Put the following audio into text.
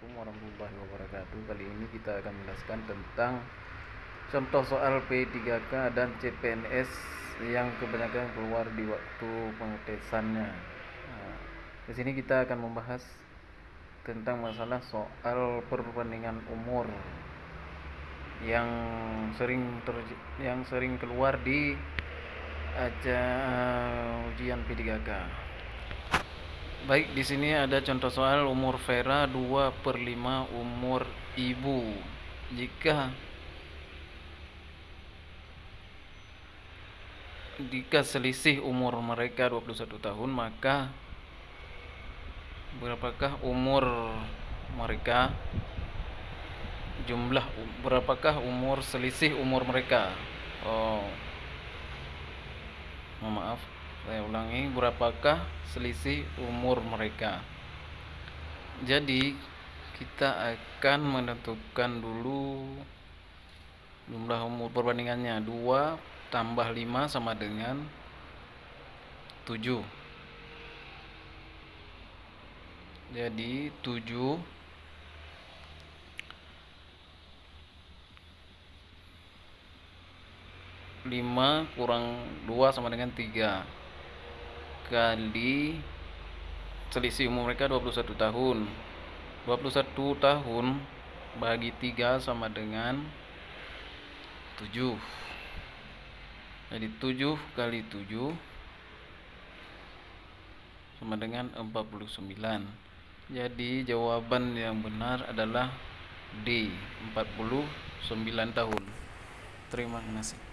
Assalamualaikum warahmatullahi wabarakatuh. Kali ini kita akan menjelaskan tentang Contoh soal P3K dan CPNS Yang kebanyakan keluar di waktu pengetesannya. Nah, Di sini kita akan membahas Tentang masalah soal perbandingan umur Yang sering ter, yang sering keluar di aja ujian P3K Baik, di sini ada contoh soal umur Vera 2 per 5 umur ibu. Jika jika selisih umur mereka 21 tahun, maka berapakah umur mereka? Jumlah berapakah umur selisih umur mereka? Oh. Maaf saya ulangi berapakah selisih umur mereka? Jadi kita akan menentukan dulu jumlah umur perbandingannya. 2 tambah 5 sama dengan 7 jadi 7 5 kurang 2 sama dengan 3 kali selisih umur mereka 21 tahun. 21 tahun bagi 3 sama dengan 7 jadi 7 kali 7 sama dengan 49 jadi jawaban yang benar adalah D 49 tahun. Terima kasih